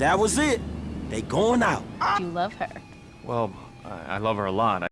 That was it. They going out. You love her? Well, I, I love her a lot.